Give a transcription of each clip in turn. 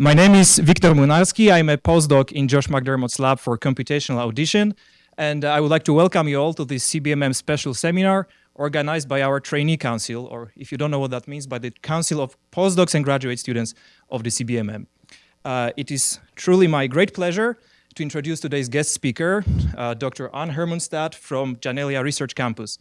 My name is Wiktor Młynarski. I'm a postdoc in Josh McDermott's lab for computational audition, and I would like to welcome you all to this CBMM special seminar organized by our trainee council, or if you don't know what that means, by the Council of Postdocs and Graduate Students of the CBMM. Uh, it is truly my great pleasure to introduce today's guest speaker, uh, Dr. Ann Hermundstad from Janelia Research Campus.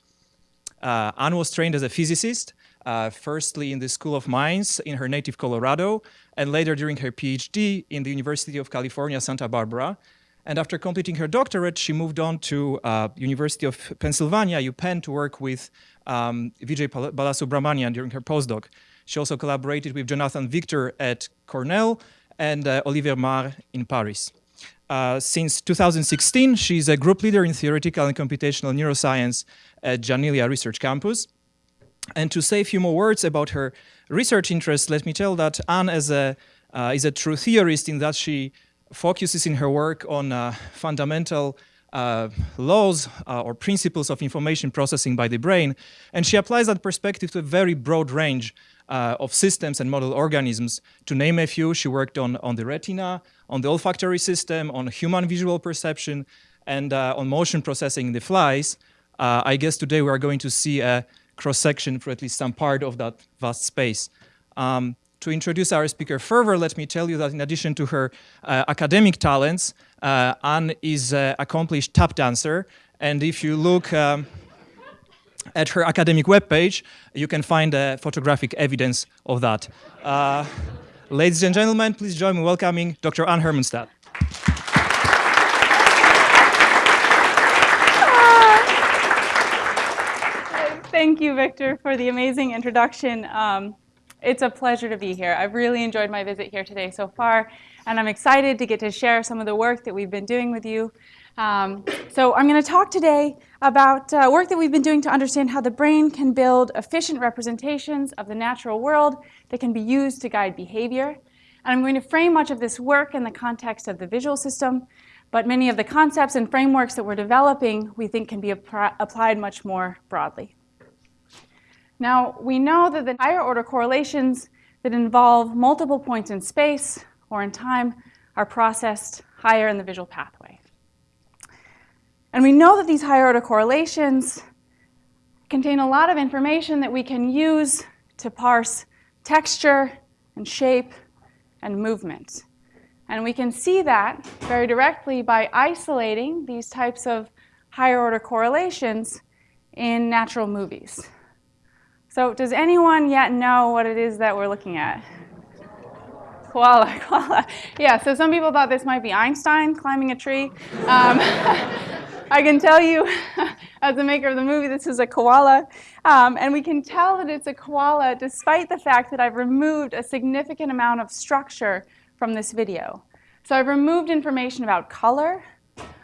Uh, Ann was trained as a physicist uh, firstly in the School of Mines in her native Colorado, and later during her PhD in the University of California, Santa Barbara. And after completing her doctorate, she moved on to uh, University of Pennsylvania, UPenn, to work with um, Vijay Balasubramanian during her postdoc. She also collaborated with Jonathan Victor at Cornell and uh, Olivier Marre in Paris. Uh, since 2016, she's a group leader in theoretical and computational neuroscience at Janelia Research Campus. And to say a few more words about her research interests, let me tell that Ann is a, uh, is a true theorist in that she focuses in her work on uh, fundamental uh, laws uh, or principles of information processing by the brain, and she applies that perspective to a very broad range uh, of systems and model organisms. To name a few, she worked on, on the retina, on the olfactory system, on human visual perception, and uh, on motion processing in the flies. I guess today we are going to see a cross-section for at least some part of that vast space. Um, to introduce our speaker further, let me tell you that in addition to her uh, academic talents, uh, Ann is an accomplished tap dancer. And if you look um, at her academic webpage, you can find uh, photographic evidence of that. Uh, ladies and gentlemen, please join me in welcoming Dr. Ann Hermundstad. Thank you, Victor, for the amazing introduction. Um, it's a pleasure to be here. I've really enjoyed my visit here today so far, and I'm excited to get to share some of the work that we've been doing with you. Um, so I'm going to talk today about uh, work that we've been doing to understand how the brain can build efficient representations of the natural world that can be used to guide behavior. And I'm going to frame much of this work in the context of the visual system, but many of the concepts and frameworks that we're developing we think can be applied much more broadly. Now, we know that the higher order correlations that involve multiple points in space or in time are processed higher in the visual pathway. And we know that these higher order correlations contain a lot of information that we can use to parse texture and shape and movement. And we can see that very directly by isolating these types of higher order correlations in natural movies. So does anyone yet know what it is that we're looking at? Koala, koala. Yeah, so some people thought this might be Einstein climbing a tree. Um, I can tell you, as the maker of the movie, this is a koala. Um, and we can tell that it's a koala despite the fact that I've removed a significant amount of structure from this video. So I've removed information about color,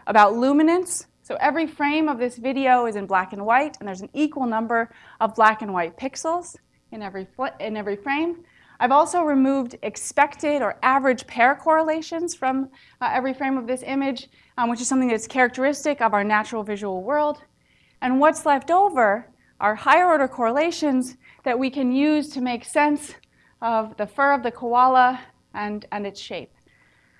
about luminance, so every frame of this video is in black and white, and there's an equal number of black and white pixels in every, in every frame. I've also removed expected or average pair correlations from uh, every frame of this image, um, which is something that's characteristic of our natural visual world. And what's left over are higher order correlations that we can use to make sense of the fur of the koala and, and its shape.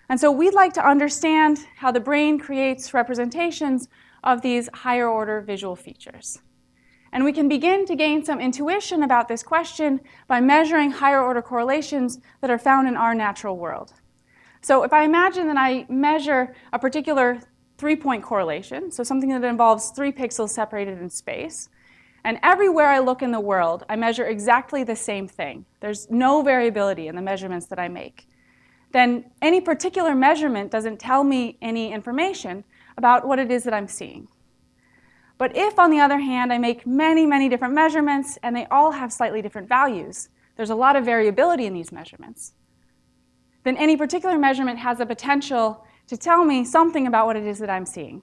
And so we'd like to understand how the brain creates representations of these higher order visual features. And we can begin to gain some intuition about this question by measuring higher order correlations that are found in our natural world. So if I imagine that I measure a particular three-point correlation, so something that involves three pixels separated in space, and everywhere I look in the world, I measure exactly the same thing. There's no variability in the measurements that I make then any particular measurement doesn't tell me any information about what it is that I'm seeing. But if, on the other hand, I make many, many different measurements and they all have slightly different values, there's a lot of variability in these measurements, then any particular measurement has the potential to tell me something about what it is that I'm seeing.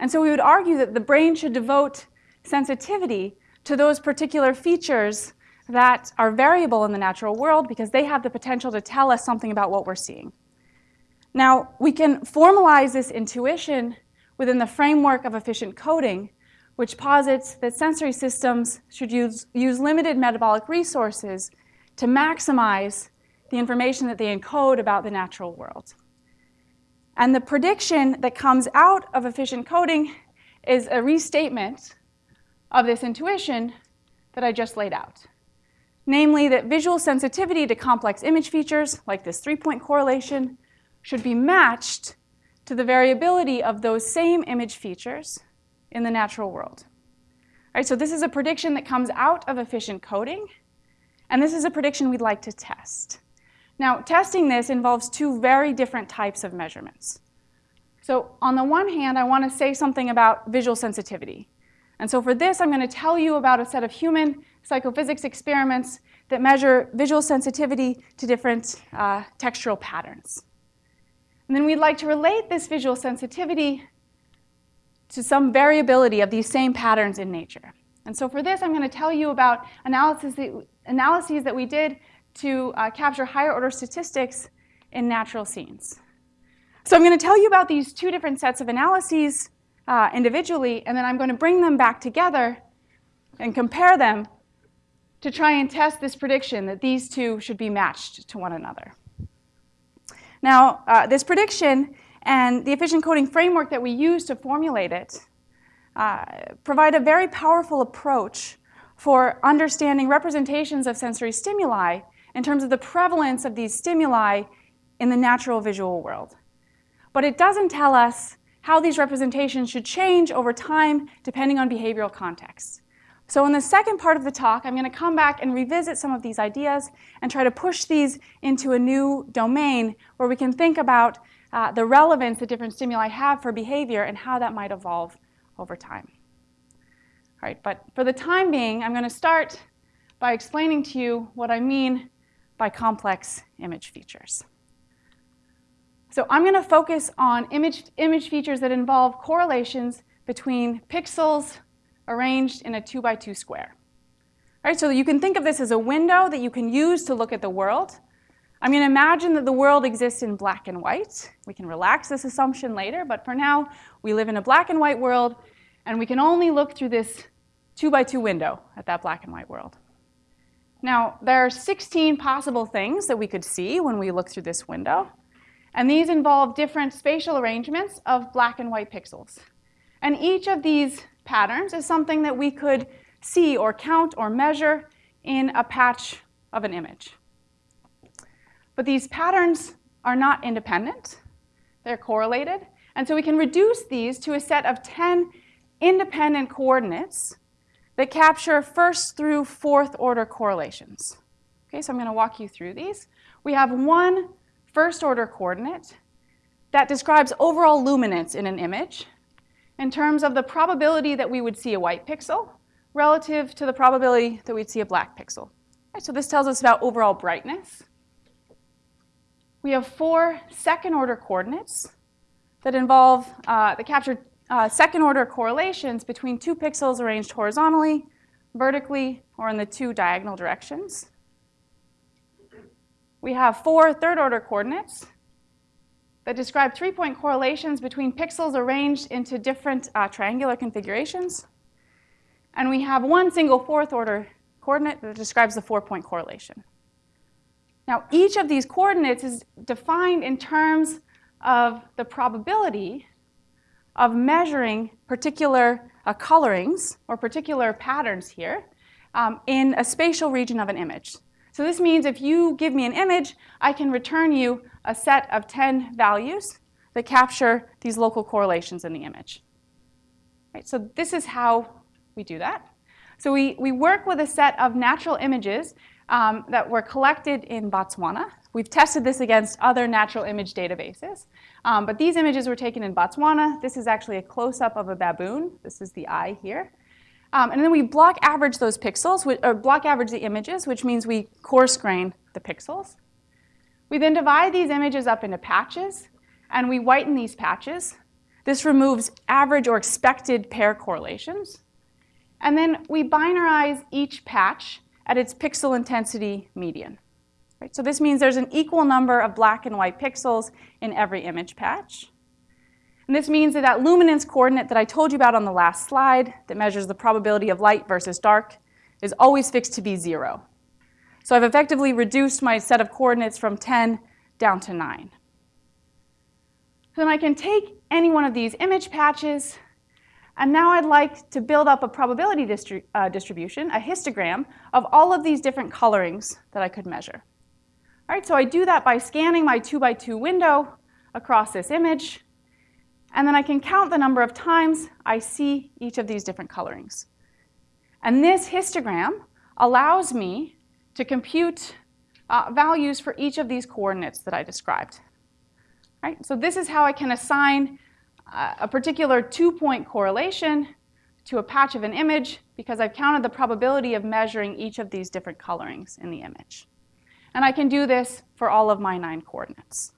And so we would argue that the brain should devote sensitivity to those particular features that are variable in the natural world because they have the potential to tell us something about what we're seeing. Now, we can formalize this intuition within the framework of efficient coding, which posits that sensory systems should use, use limited metabolic resources to maximize the information that they encode about the natural world. And the prediction that comes out of efficient coding is a restatement of this intuition that I just laid out. Namely, that visual sensitivity to complex image features, like this three-point correlation, should be matched to the variability of those same image features in the natural world. All right, so this is a prediction that comes out of efficient coding, and this is a prediction we'd like to test. Now, testing this involves two very different types of measurements. So on the one hand, I want to say something about visual sensitivity. And so for this, I'm going to tell you about a set of human psychophysics experiments that measure visual sensitivity to different uh, textural patterns. And then we'd like to relate this visual sensitivity to some variability of these same patterns in nature. And so for this, I'm going to tell you about analysis that, analyses that we did to uh, capture higher order statistics in natural scenes. So I'm going to tell you about these two different sets of analyses uh, individually, and then I'm going to bring them back together and compare them to try and test this prediction that these two should be matched to one another. Now, uh, this prediction and the efficient coding framework that we use to formulate it uh, provide a very powerful approach for understanding representations of sensory stimuli in terms of the prevalence of these stimuli in the natural visual world. But it doesn't tell us how these representations should change over time depending on behavioral context. So in the second part of the talk, I'm going to come back and revisit some of these ideas and try to push these into a new domain where we can think about uh, the relevance that different stimuli have for behavior and how that might evolve over time. All right, but for the time being, I'm going to start by explaining to you what I mean by complex image features. So I'm going to focus on image, image features that involve correlations between pixels arranged in a 2 by 2 square. All right, so you can think of this as a window that you can use to look at the world. I'm going to imagine that the world exists in black and white. We can relax this assumption later, but for now, we live in a black and white world, and we can only look through this 2 by 2 window at that black and white world. Now, there are 16 possible things that we could see when we look through this window, and these involve different spatial arrangements of black and white pixels. And each of these patterns is something that we could see or count or measure in a patch of an image. But these patterns are not independent. They're correlated. And so we can reduce these to a set of 10 independent coordinates that capture first through fourth order correlations. Okay, so I'm going to walk you through these. We have one first order coordinate that describes overall luminance in an image in terms of the probability that we would see a white pixel relative to the probability that we'd see a black pixel. Right, so this tells us about overall brightness. We have four second order coordinates that involve, uh, that capture uh, second order correlations between two pixels arranged horizontally, vertically, or in the two diagonal directions. We have four third order coordinates that describe three point correlations between pixels arranged into different uh, triangular configurations. And we have one single fourth order coordinate that describes the four point correlation. Now, each of these coordinates is defined in terms of the probability of measuring particular uh, colorings or particular patterns here um, in a spatial region of an image. So this means if you give me an image, I can return you a set of 10 values that capture these local correlations in the image. Right, so this is how we do that. So we, we work with a set of natural images um, that were collected in Botswana. We've tested this against other natural image databases. Um, but these images were taken in Botswana. This is actually a close-up of a baboon. This is the eye here. Um, and then we block average those pixels, or block average the images, which means we coarse grain the pixels. We then divide these images up into patches, and we whiten these patches. This removes average or expected pair correlations. And then we binarize each patch at its pixel intensity median. Right? So this means there's an equal number of black and white pixels in every image patch. And this means that that luminance coordinate that I told you about on the last slide that measures the probability of light versus dark is always fixed to be zero. So I've effectively reduced my set of coordinates from 10 down to 9. Then I can take any one of these image patches, and now I'd like to build up a probability distri uh, distribution, a histogram, of all of these different colorings that I could measure. All right, so I do that by scanning my 2 by 2 window across this image, and then I can count the number of times I see each of these different colorings. And this histogram allows me to compute uh, values for each of these coordinates that I described. Right? So this is how I can assign uh, a particular two-point correlation to a patch of an image because I've counted the probability of measuring each of these different colorings in the image. And I can do this for all of my nine coordinates.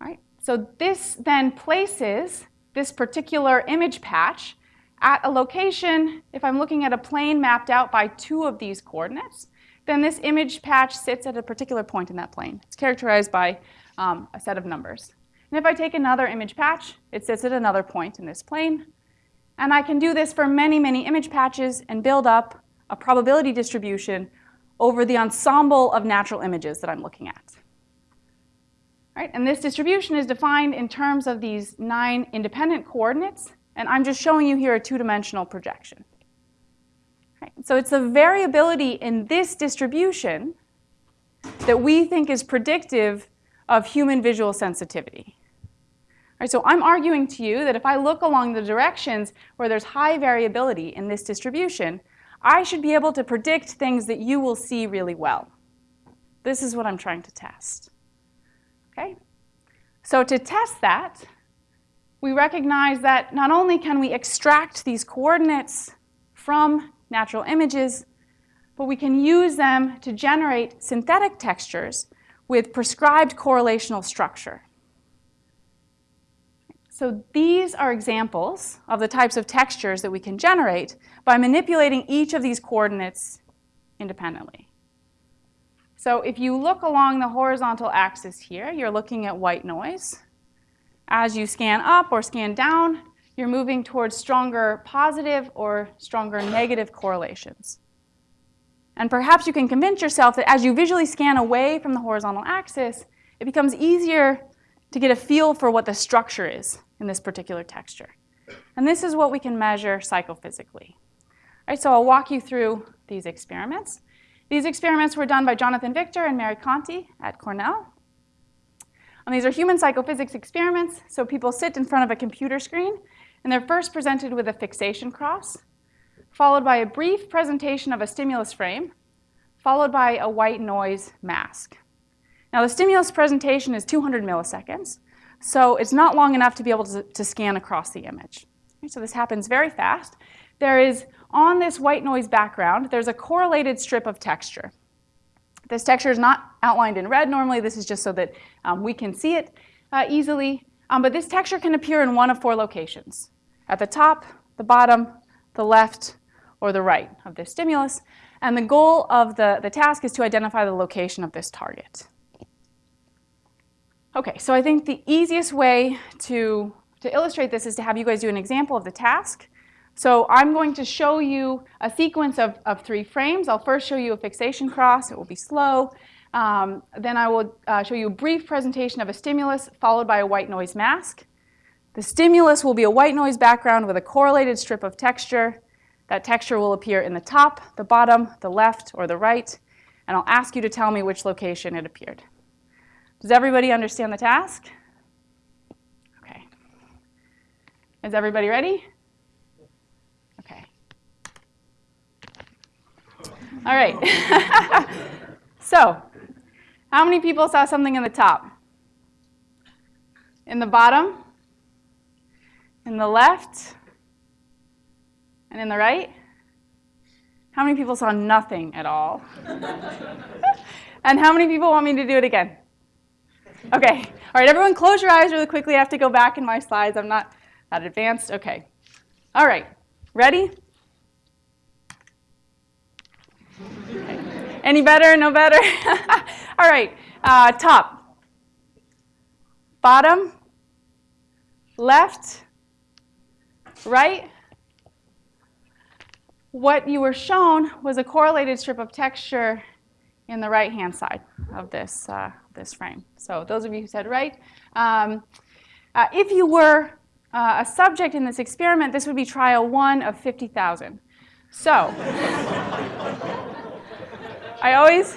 Right? So this then places this particular image patch at a location, if I'm looking at a plane mapped out by two of these coordinates, then this image patch sits at a particular point in that plane. It's characterized by um, a set of numbers. And if I take another image patch, it sits at another point in this plane. And I can do this for many, many image patches and build up a probability distribution over the ensemble of natural images that I'm looking at. Right? And this distribution is defined in terms of these nine independent coordinates. And I'm just showing you here a two-dimensional projection. Right? So it's the variability in this distribution that we think is predictive of human visual sensitivity. Right, so I'm arguing to you that if I look along the directions where there's high variability in this distribution, I should be able to predict things that you will see really well. This is what I'm trying to test. Okay? So to test that, we recognize that not only can we extract these coordinates from natural images, but we can use them to generate synthetic textures with prescribed correlational structure. So these are examples of the types of textures that we can generate by manipulating each of these coordinates independently. So if you look along the horizontal axis here, you're looking at white noise. As you scan up or scan down, you're moving towards stronger positive or stronger negative correlations. And perhaps you can convince yourself that as you visually scan away from the horizontal axis, it becomes easier to get a feel for what the structure is in this particular texture. And this is what we can measure psychophysically. All right, so I'll walk you through these experiments. These experiments were done by Jonathan Victor and Mary Conte at Cornell. And these are human psychophysics experiments, so people sit in front of a computer screen, and they're first presented with a fixation cross, followed by a brief presentation of a stimulus frame, followed by a white noise mask. Now the stimulus presentation is 200 milliseconds, so it's not long enough to be able to, to scan across the image. So this happens very fast. There is, on this white noise background, there's a correlated strip of texture. This texture is not outlined in red normally. This is just so that um, we can see it uh, easily. Um, but this texture can appear in one of four locations. At the top, the bottom, the left, or the right of this stimulus. And the goal of the, the task is to identify the location of this target. Okay, so I think the easiest way to, to illustrate this is to have you guys do an example of the task. So I'm going to show you a sequence of, of three frames. I'll first show you a fixation cross. It will be slow. Um, then I will uh, show you a brief presentation of a stimulus followed by a white noise mask. The stimulus will be a white noise background with a correlated strip of texture. That texture will appear in the top, the bottom, the left, or the right, and I'll ask you to tell me which location it appeared. Does everybody understand the task? Okay. Is everybody ready? Okay. All right. so, how many people saw something in the top? In the bottom? In the left? And in the right? How many people saw nothing at all? and how many people want me to do it again? Okay. All right, everyone close your eyes really quickly. I have to go back in my slides. I'm not that advanced. Okay. All right. Ready? Any better? No better? All right. Uh, top. Bottom. Left. Right. what you were shown was a correlated strip of texture in the right-hand side of this, uh, this frame. So those of you who said right, um, uh, if you were uh, a subject in this experiment, this would be trial one of 50,000. So I always,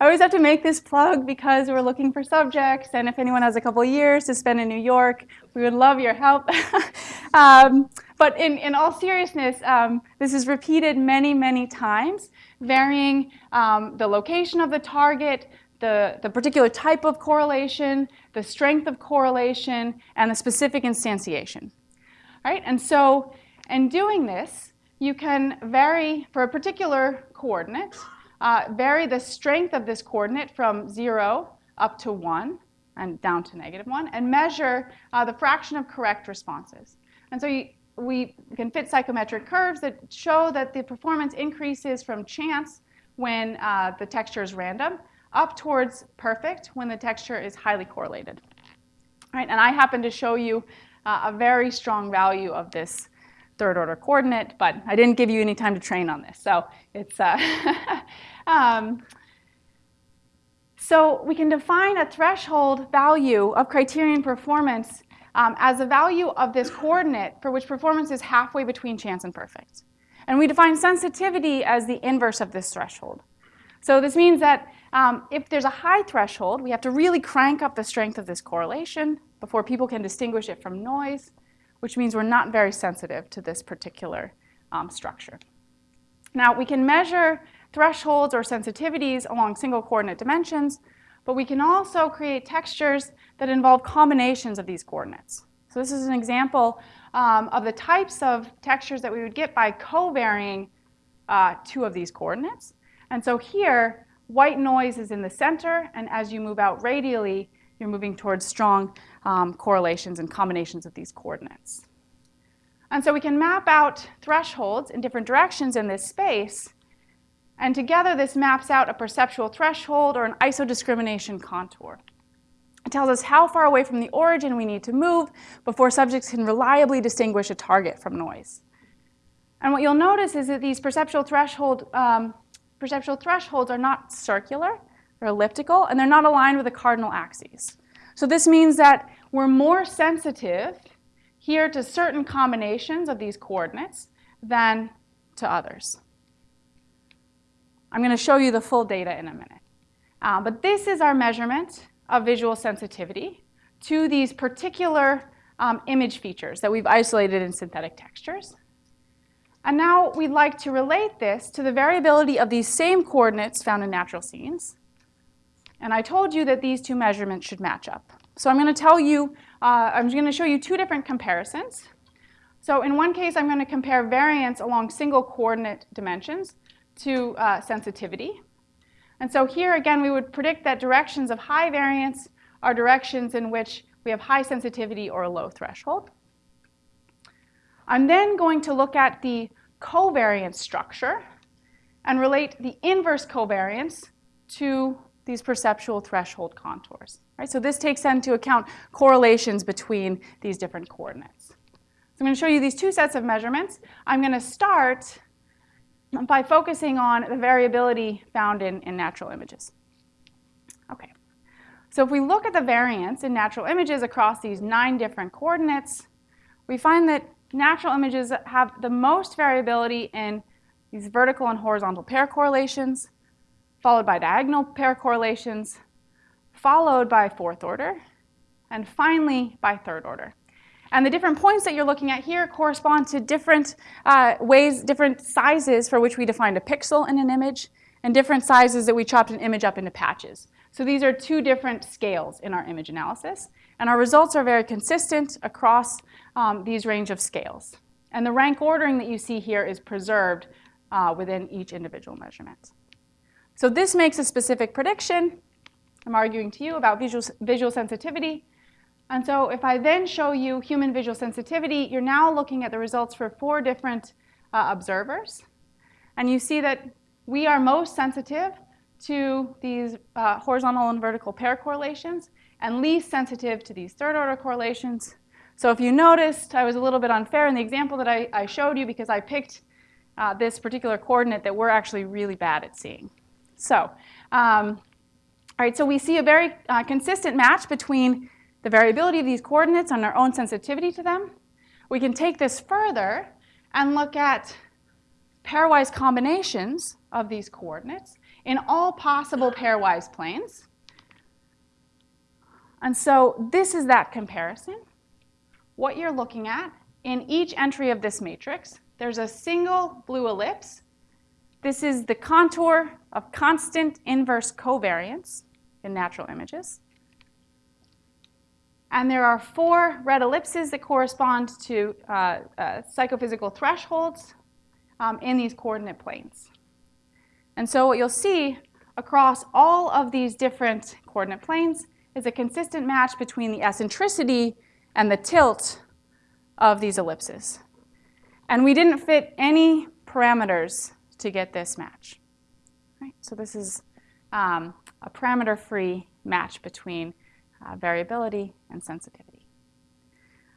I always have to make this plug because we're looking for subjects, and if anyone has a couple years to spend in New York, we would love your help. um, but in, in all seriousness, um, this is repeated many, many times, varying um, the location of the target, the, the particular type of correlation, the strength of correlation, and the specific instantiation. All right, and so in doing this, you can vary for a particular coordinate, uh, vary the strength of this coordinate from 0 up to 1 and down to negative 1, and measure uh, the fraction of correct responses. And so you, we can fit psychometric curves that show that the performance increases from chance when uh, the texture is random up towards perfect when the texture is highly correlated. All right, and I happen to show you uh, a very strong value of this third order coordinate, but I didn't give you any time to train on this. So it's, uh, um, so we can define a threshold value of criterion performance um, as a value of this coordinate for which performance is halfway between chance and perfect. And we define sensitivity as the inverse of this threshold. So this means that um, if there's a high threshold, we have to really crank up the strength of this correlation before people can distinguish it from noise which means we're not very sensitive to this particular um, structure. Now, we can measure thresholds or sensitivities along single coordinate dimensions, but we can also create textures that involve combinations of these coordinates. So this is an example um, of the types of textures that we would get by co-varying uh, two of these coordinates. And so here, white noise is in the center, and as you move out radially, you're moving towards strong um, correlations and combinations of these coordinates. And so we can map out thresholds in different directions in this space. And together, this maps out a perceptual threshold or an isodiscrimination contour. It tells us how far away from the origin we need to move before subjects can reliably distinguish a target from noise. And what you'll notice is that these perceptual, threshold, um, perceptual thresholds are not circular, they're elliptical, and they're not aligned with the cardinal axes. So this means that we're more sensitive here to certain combinations of these coordinates than to others. I'm going to show you the full data in a minute. Uh, but this is our measurement of visual sensitivity to these particular um, image features that we've isolated in synthetic textures. And now we'd like to relate this to the variability of these same coordinates found in natural scenes. And I told you that these two measurements should match up. So I'm going to tell you, uh, I'm going to show you two different comparisons. So in one case, I'm going to compare variance along single coordinate dimensions to uh, sensitivity. And so here, again, we would predict that directions of high variance are directions in which we have high sensitivity or a low threshold. I'm then going to look at the covariance structure and relate the inverse covariance to these perceptual threshold contours. Right? So this takes into account correlations between these different coordinates. So I'm going to show you these two sets of measurements. I'm going to start by focusing on the variability found in, in natural images. Okay. So if we look at the variance in natural images across these nine different coordinates, we find that natural images have the most variability in these vertical and horizontal pair correlations, followed by diagonal pair correlations, followed by fourth order, and finally by third order. And the different points that you're looking at here correspond to different uh, ways, different sizes for which we defined a pixel in an image, and different sizes that we chopped an image up into patches. So these are two different scales in our image analysis. And our results are very consistent across um, these range of scales. And the rank ordering that you see here is preserved uh, within each individual measurement. So this makes a specific prediction. I'm arguing to you about visual, visual sensitivity. And so if I then show you human visual sensitivity, you're now looking at the results for four different uh, observers. And you see that we are most sensitive to these uh, horizontal and vertical pair correlations and least sensitive to these third order correlations. So if you noticed, I was a little bit unfair in the example that I, I showed you because I picked uh, this particular coordinate that we're actually really bad at seeing. So, um, all right, so we see a very uh, consistent match between the variability of these coordinates and our own sensitivity to them. We can take this further and look at pairwise combinations of these coordinates in all possible pairwise planes. And so this is that comparison. What you're looking at in each entry of this matrix, there's a single blue ellipse. This is the contour of constant inverse covariance in natural images. And there are four red ellipses that correspond to uh, uh, psychophysical thresholds um, in these coordinate planes. And so what you'll see across all of these different coordinate planes is a consistent match between the eccentricity and the tilt of these ellipses. And we didn't fit any parameters to get this match. Right? So this is um, a parameter-free match between uh, variability and sensitivity.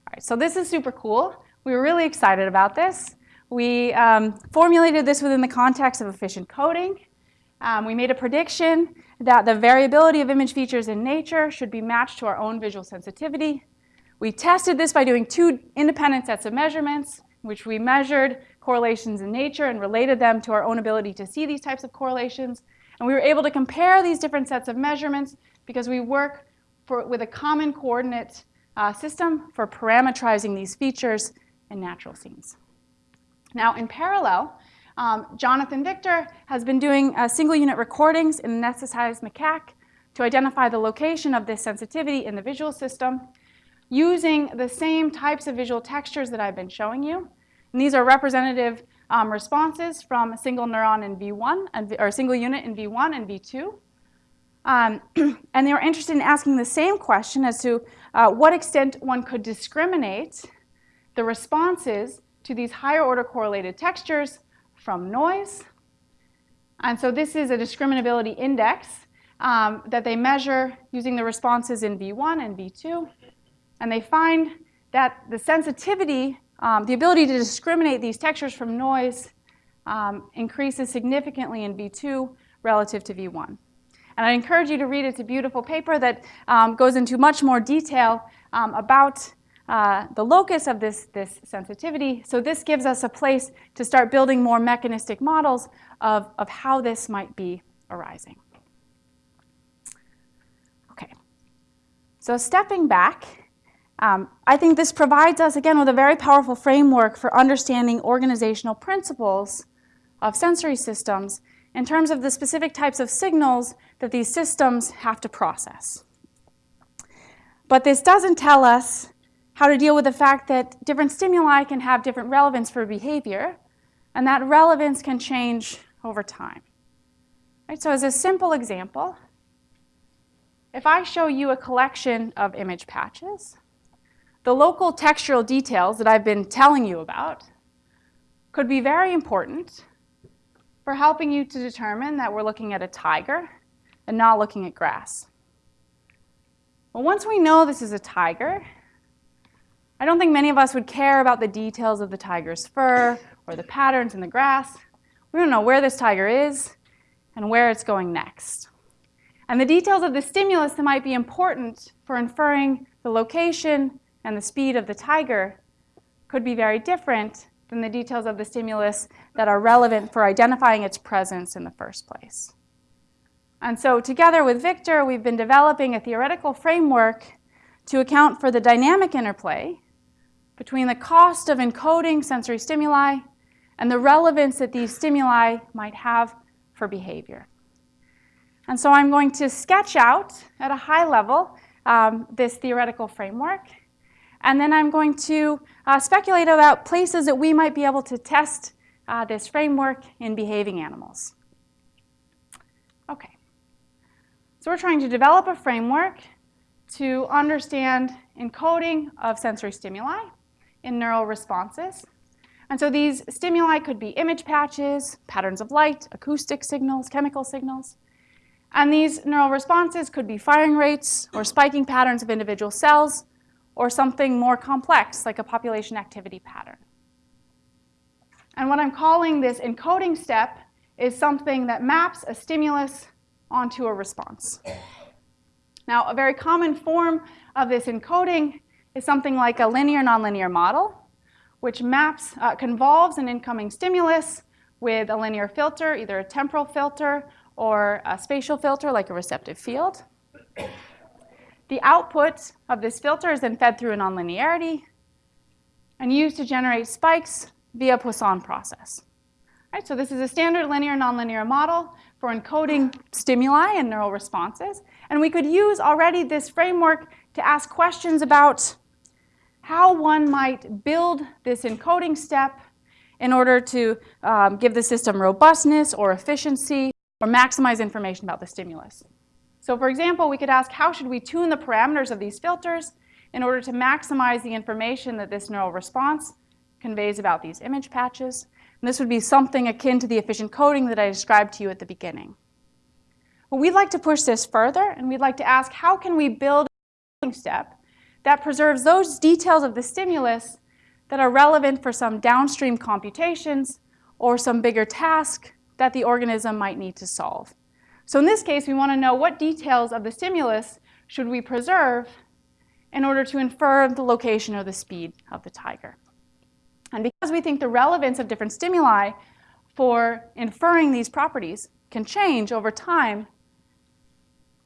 All right, so this is super cool. We were really excited about this. We um, formulated this within the context of efficient coding. Um, we made a prediction that the variability of image features in nature should be matched to our own visual sensitivity. We tested this by doing two independent sets of measurements, which we measured correlations in nature and related them to our own ability to see these types of correlations. And we were able to compare these different sets of measurements because we work for, with a common coordinate uh, system for parametrizing these features in natural scenes. Now, in parallel, um, Jonathan Victor has been doing uh, single unit recordings in anesthetized macaque to identify the location of this sensitivity in the visual system using the same types of visual textures that I've been showing you. And these are representative um, responses from a single neuron in V1, and, or a single unit in V1 and V2. Um, and they were interested in asking the same question as to uh, what extent one could discriminate the responses to these higher order correlated textures from noise. And so this is a discriminability index um, that they measure using the responses in V1 and V2. And they find that the sensitivity, um, the ability to discriminate these textures from noise um, increases significantly in V2 relative to V1. And I encourage you to read it. It's a beautiful paper that um, goes into much more detail um, about uh, the locus of this, this sensitivity. So this gives us a place to start building more mechanistic models of, of how this might be arising. Okay, so stepping back, um, I think this provides us, again, with a very powerful framework for understanding organizational principles of sensory systems in terms of the specific types of signals that these systems have to process. But this doesn't tell us how to deal with the fact that different stimuli can have different relevance for behavior, and that relevance can change over time. Right, so as a simple example, if I show you a collection of image patches, the local textural details that I've been telling you about could be very important for helping you to determine that we're looking at a tiger and not looking at grass. Well, once we know this is a tiger, I don't think many of us would care about the details of the tiger's fur or the patterns in the grass. We don't know where this tiger is and where it's going next. And the details of the stimulus that might be important for inferring the location and the speed of the tiger could be very different than the details of the stimulus that are relevant for identifying its presence in the first place. And so together with Victor, we've been developing a theoretical framework to account for the dynamic interplay between the cost of encoding sensory stimuli and the relevance that these stimuli might have for behavior. And so I'm going to sketch out at a high level um, this theoretical framework. And then I'm going to uh, speculate about places that we might be able to test uh, this framework in behaving animals. Okay. So we're trying to develop a framework to understand encoding of sensory stimuli in neural responses. And so these stimuli could be image patches, patterns of light, acoustic signals, chemical signals. And these neural responses could be firing rates or spiking patterns of individual cells or something more complex like a population activity pattern. And what I'm calling this encoding step is something that maps a stimulus onto a response. Now, a very common form of this encoding is something like a linear nonlinear model, which maps, uh, convolves an incoming stimulus with a linear filter, either a temporal filter or a spatial filter like a receptive field. The output of this filter is then fed through a nonlinearity and used to generate spikes via Poisson process. Right, so this is a standard linear nonlinear model for encoding stimuli and neural responses. And we could use already this framework to ask questions about how one might build this encoding step in order to um, give the system robustness or efficiency or maximize information about the stimulus. So for example, we could ask how should we tune the parameters of these filters in order to maximize the information that this neural response conveys about these image patches. And this would be something akin to the efficient coding that I described to you at the beginning. But we'd like to push this further, and we'd like to ask how can we build a step that preserves those details of the stimulus that are relevant for some downstream computations or some bigger task that the organism might need to solve. So in this case, we want to know what details of the stimulus should we preserve in order to infer the location or the speed of the tiger. And because we think the relevance of different stimuli for inferring these properties can change over time,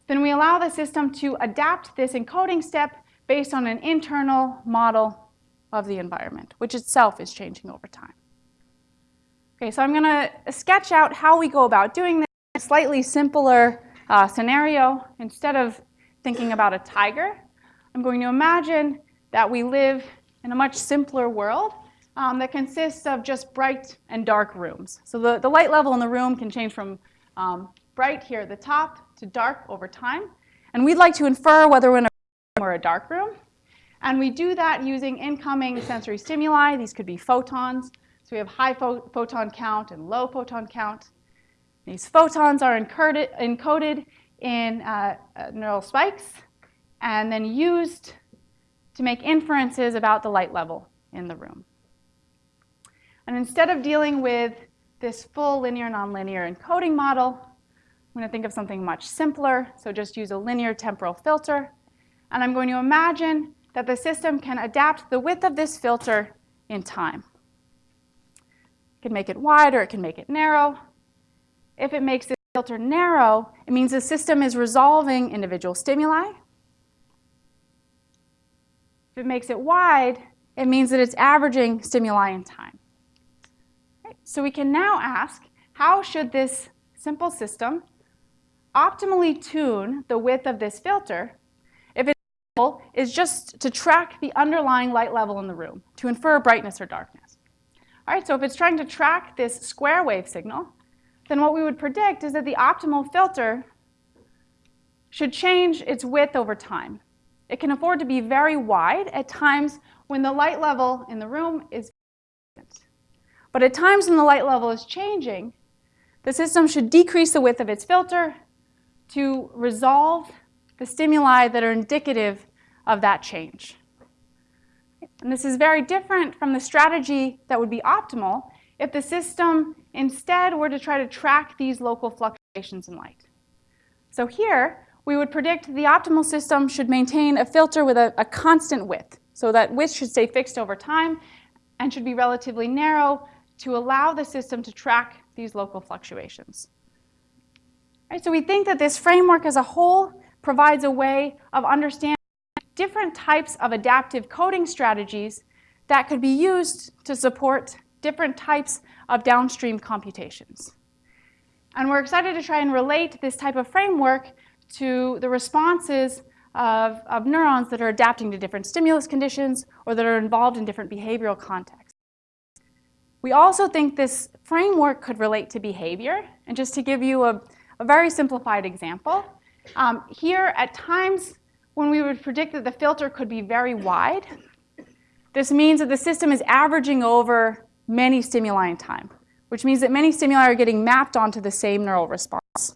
then we allow the system to adapt this encoding step based on an internal model of the environment, which itself is changing over time. Okay, so I'm going to sketch out how we go about doing this in a slightly simpler uh, scenario. Instead of thinking about a tiger, I'm going to imagine that we live in a much simpler world um, that consists of just bright and dark rooms. So the, the light level in the room can change from um, bright here at the top to dark over time. And we'd like to infer whether we're in a room or a dark room. And we do that using incoming sensory stimuli. These could be photons. So we have high pho photon count and low photon count. These photons are encoded, encoded in uh, uh, neural spikes and then used to make inferences about the light level in the room. And instead of dealing with this full linear nonlinear encoding model, I'm going to think of something much simpler. So just use a linear temporal filter. And I'm going to imagine that the system can adapt the width of this filter in time. It can make it wide or it can make it narrow. If it makes the filter narrow, it means the system is resolving individual stimuli. If it makes it wide, it means that it's averaging stimuli in time. So we can now ask, how should this simple system optimally tune the width of this filter if its goal is just to track the underlying light level in the room, to infer brightness or darkness. All right, so if it's trying to track this square wave signal, then what we would predict is that the optimal filter should change its width over time. It can afford to be very wide at times when the light level in the room is but at times when the light level is changing, the system should decrease the width of its filter to resolve the stimuli that are indicative of that change. And this is very different from the strategy that would be optimal if the system instead were to try to track these local fluctuations in light. So here, we would predict the optimal system should maintain a filter with a, a constant width. So that width should stay fixed over time and should be relatively narrow to allow the system to track these local fluctuations. So we think that this framework as a whole provides a way of understanding different types of adaptive coding strategies that could be used to support different types of downstream computations. And we're excited to try and relate this type of framework to the responses of, of neurons that are adapting to different stimulus conditions or that are involved in different behavioral contexts. We also think this framework could relate to behavior. And just to give you a, a very simplified example, um, here at times when we would predict that the filter could be very wide, this means that the system is averaging over many stimuli in time, which means that many stimuli are getting mapped onto the same neural response.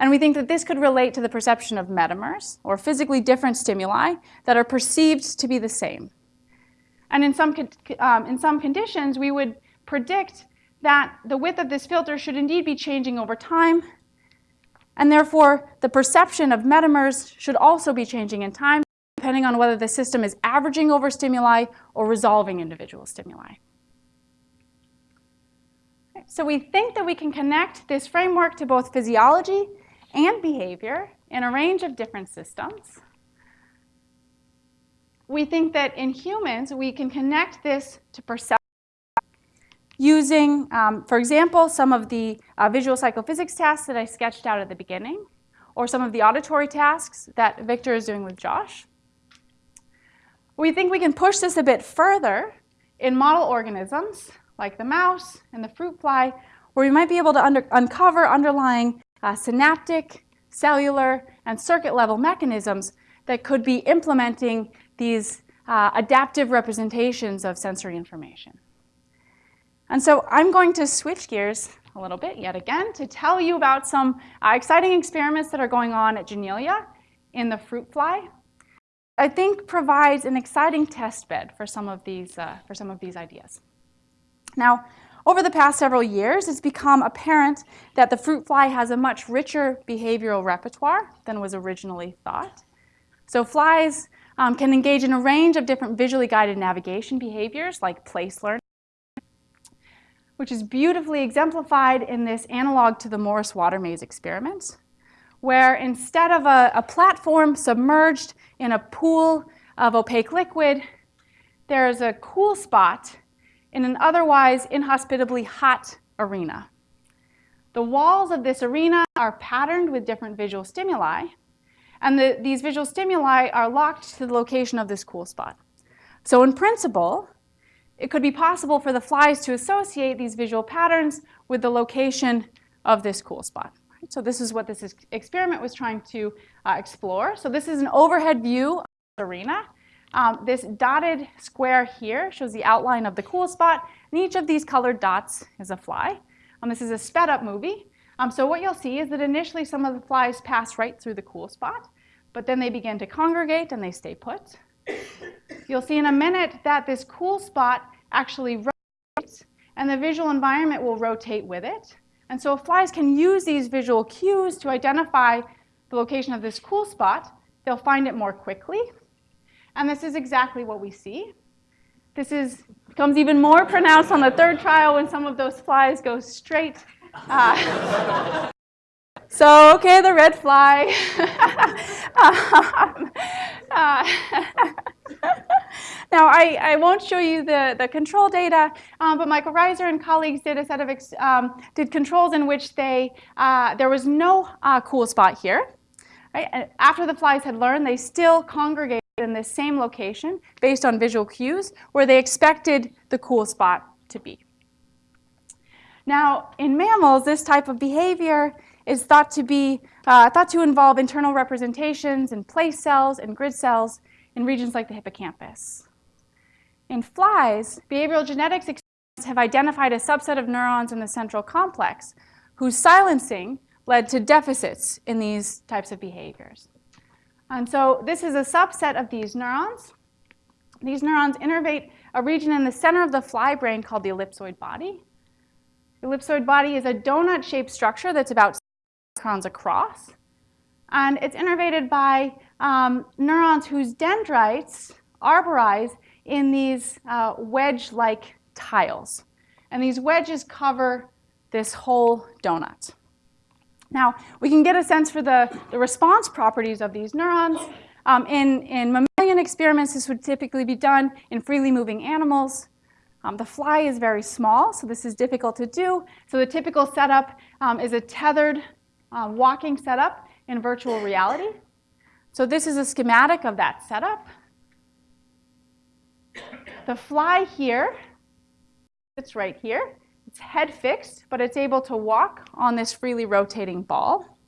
And we think that this could relate to the perception of metamers, or physically different stimuli, that are perceived to be the same. And in some, um, in some conditions, we would predict that the width of this filter should indeed be changing over time, and therefore the perception of metamers should also be changing in time, depending on whether the system is averaging over stimuli or resolving individual stimuli. So we think that we can connect this framework to both physiology and behavior in a range of different systems. We think that in humans, we can connect this to perception using, um, for example, some of the uh, visual psychophysics tasks that I sketched out at the beginning, or some of the auditory tasks that Victor is doing with Josh. We think we can push this a bit further in model organisms, like the mouse and the fruit fly, where we might be able to under uncover underlying uh, synaptic, cellular, and circuit level mechanisms that could be implementing these uh, adaptive representations of sensory information. And so I'm going to switch gears a little bit yet again to tell you about some uh, exciting experiments that are going on at Janelia in the fruit fly. I think provides an exciting test bed for some of these, uh, for some of these ideas. Now, over the past several years, it's become apparent that the fruit fly has a much richer behavioral repertoire than was originally thought. So flies um, can engage in a range of different visually guided navigation behaviors like place learning, which is beautifully exemplified in this analog to the Morris water maze experiment, where instead of a, a platform submerged in a pool of opaque liquid, there is a cool spot in an otherwise inhospitably hot arena. The walls of this arena are patterned with different visual stimuli, and the, these visual stimuli are locked to the location of this cool spot. So in principle, it could be possible for the flies to associate these visual patterns with the location of this cool spot. So this is what this experiment was trying to uh, explore. So this is an overhead view of the arena. Um, this dotted square here shows the outline of the cool spot, and each of these colored dots is a fly. Um, this is a sped up movie. Um, so what you'll see is that initially some of the flies pass right through the cool spot, but then they begin to congregate and they stay put. You'll see in a minute that this cool spot actually rotates, and the visual environment will rotate with it. And so if flies can use these visual cues to identify the location of this cool spot. They'll find it more quickly, and this is exactly what we see. This is, becomes even more pronounced on the third trial when some of those flies go straight. Uh, so, okay, the red fly. um, uh, now, I, I won't show you the, the control data, um, but Michael Reiser and colleagues did a set of um, did controls in which they uh, there was no uh, cool spot here. Right? And after the flies had learned, they still congregated in the same location based on visual cues where they expected the cool spot to be. Now, in mammals, this type of behavior is thought to be uh, thought to involve internal representations in place cells and grid cells in regions like the hippocampus. In flies, behavioral genetics experiments have identified a subset of neurons in the central complex whose silencing led to deficits in these types of behaviors. And so this is a subset of these neurons. These neurons innervate a region in the center of the fly brain called the ellipsoid body. The ellipsoid body is a donut-shaped structure that's about neurons across. And it's innervated by um, neurons whose dendrites arborize in these uh, wedge-like tiles. And these wedges cover this whole donut. Now, we can get a sense for the, the response properties of these neurons. Um, in, in mammalian experiments, this would typically be done in freely moving animals. Um, the fly is very small, so this is difficult to do. So the typical setup um, is a tethered uh, walking setup in virtual reality. So this is a schematic of that setup. The fly here, it's right here. It's head fixed, but it's able to walk on this freely rotating ball.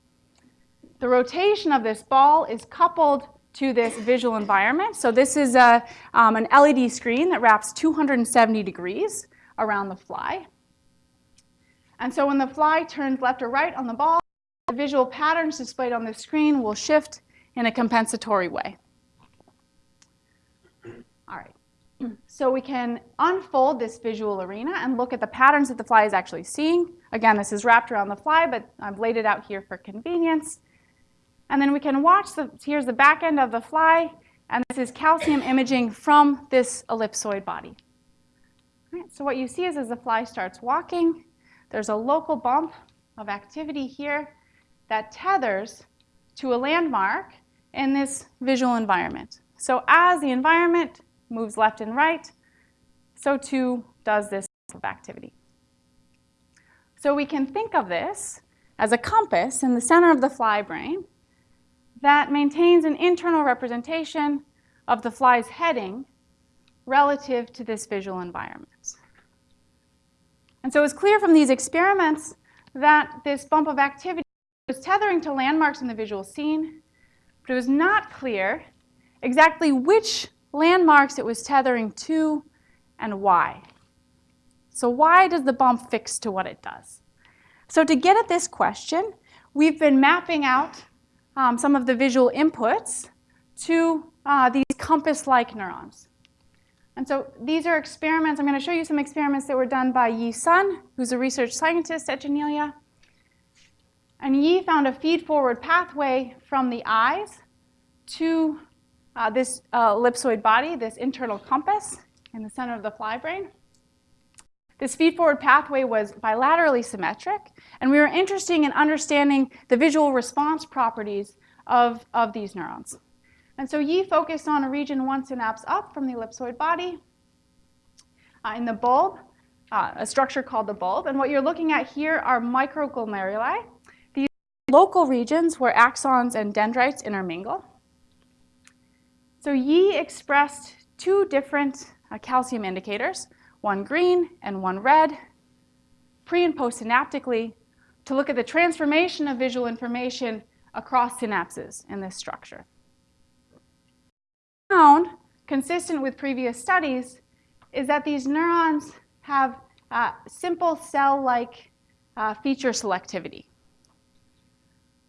The rotation of this ball is coupled to this visual environment. So this is a, um, an LED screen that wraps 270 degrees around the fly. And so when the fly turns left or right on the ball, the visual patterns displayed on the screen will shift in a compensatory way. All right. so we can unfold this visual arena and look at the patterns that the fly is actually seeing. Again, this is wrapped around the fly, but I've laid it out here for convenience. And then we can watch, the, here's the back end of the fly, and this is calcium imaging from this ellipsoid body. Right, so what you see is as the fly starts walking, there's a local bump of activity here that tethers to a landmark in this visual environment. So as the environment moves left and right, so too does this of activity. So we can think of this as a compass in the center of the fly brain that maintains an internal representation of the fly's heading relative to this visual environment. And so it's clear from these experiments that this bump of activity was tethering to landmarks in the visual scene, but it was not clear exactly which landmarks it was tethering to and why. So why does the bump fix to what it does? So to get at this question, we've been mapping out um, some of the visual inputs to uh, these compass-like neurons. And so these are experiments. I'm going to show you some experiments that were done by Yi Sun, who's a research scientist at Janelia. And Yi found a feed-forward pathway from the eyes to uh, this uh, ellipsoid body, this internal compass in the center of the fly brain. This feed-forward pathway was bilaterally symmetric, and we were interested in understanding the visual response properties of, of these neurons. And so Yi focused on a region one synapse up from the ellipsoid body uh, in the bulb, uh, a structure called the bulb. And what you're looking at here are microglomeruli, local regions where axons and dendrites intermingle. So Yi expressed two different uh, calcium indicators, one green and one red, pre and postsynaptically, to look at the transformation of visual information across synapses in this structure. Found, consistent with previous studies, is that these neurons have uh, simple cell-like uh, feature selectivity.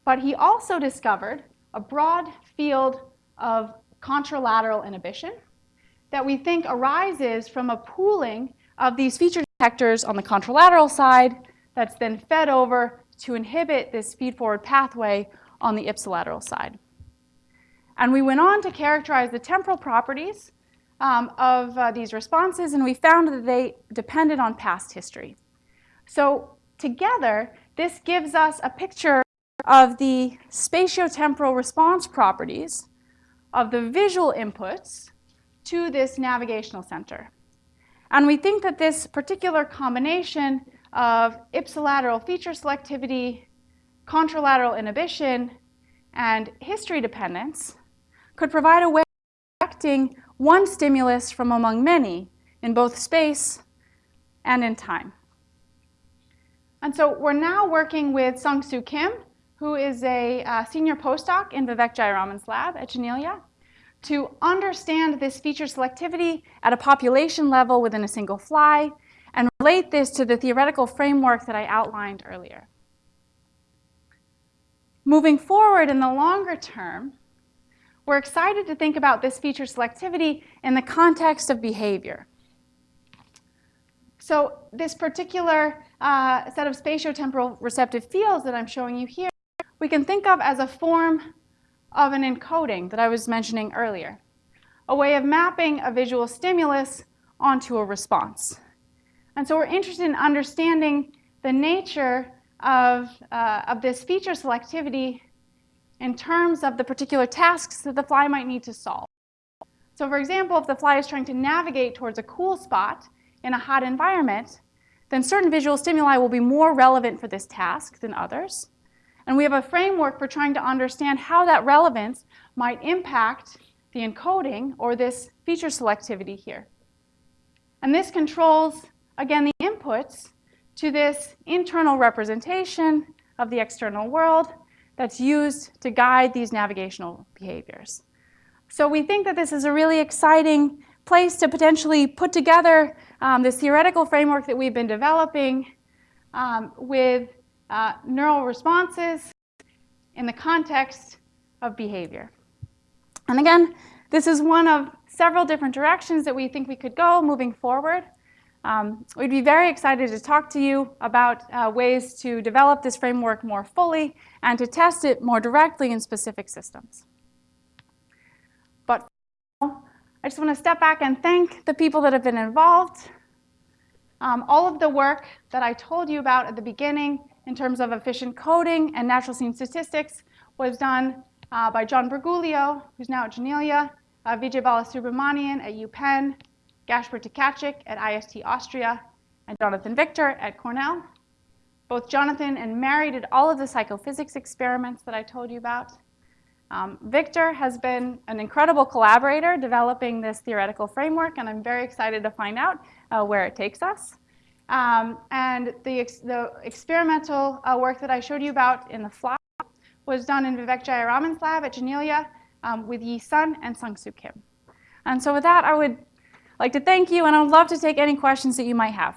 But he also discovered a broad field of contralateral inhibition that we think arises from a pooling of these feature detectors on the contralateral side that's then fed over to inhibit this feed-forward pathway on the ipsilateral side. And we went on to characterize the temporal properties um, of uh, these responses, and we found that they depended on past history. So together, this gives us a picture of the spatiotemporal response properties of the visual inputs to this navigational center. And we think that this particular combination of ipsilateral feature selectivity, contralateral inhibition, and history dependence could provide a way of selecting one stimulus from among many in both space and in time. And so we're now working with Sung-Soo Kim, who is a uh, senior postdoc in Vivek Jayaraman's lab at Janelia, to understand this feature selectivity at a population level within a single fly and relate this to the theoretical framework that I outlined earlier. Moving forward in the longer term, we're excited to think about this feature selectivity in the context of behavior. So this particular uh, set of spatiotemporal receptive fields that I'm showing you here, we can think of as a form of an encoding that I was mentioning earlier, a way of mapping a visual stimulus onto a response. And so we're interested in understanding the nature of, uh, of this feature selectivity in terms of the particular tasks that the fly might need to solve. So for example, if the fly is trying to navigate towards a cool spot in a hot environment, then certain visual stimuli will be more relevant for this task than others. And we have a framework for trying to understand how that relevance might impact the encoding or this feature selectivity here. And this controls, again, the inputs to this internal representation of the external world that's used to guide these navigational behaviors. So we think that this is a really exciting place to potentially put together um, this theoretical framework that we've been developing um, with uh, neural responses in the context of behavior. And again, this is one of several different directions that we think we could go moving forward. Um, we'd be very excited to talk to you about uh, ways to develop this framework more fully and to test it more directly in specific systems. But I just want to step back and thank the people that have been involved. Um, all of the work that I told you about at the beginning in terms of efficient coding and natural scene statistics was done uh, by John Briguglio, who's now at Janelia, uh, Vijay Balasubramanian at UPenn, Gašper Tkačik at IST Austria, and Jonathan Victor at Cornell. Both Jonathan and Mary did all of the psychophysics experiments that I told you about. Um, Victor has been an incredible collaborator developing this theoretical framework, and I'm very excited to find out uh, where it takes us. Um, and the, ex the experimental uh, work that I showed you about in the fly was done in Vivek Jayaraman's lab at Janelia um, with Yi Sun and Sung Soo Kim. And so with that, I would like to thank you, and I would love to take any questions that you might have.